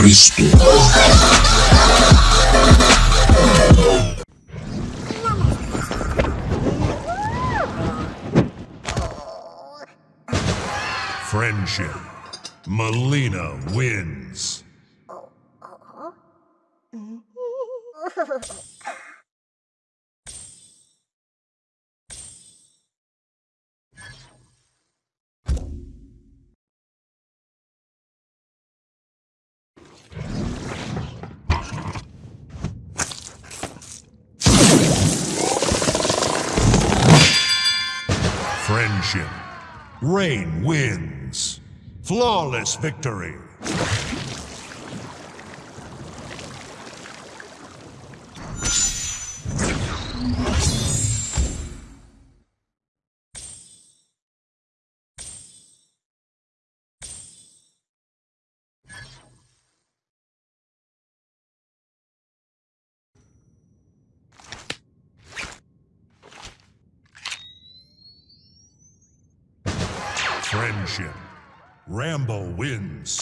Cristo. Friendship. Melina wins. Friendship. Rain wins. Flawless victory. Friendship. Rambo wins.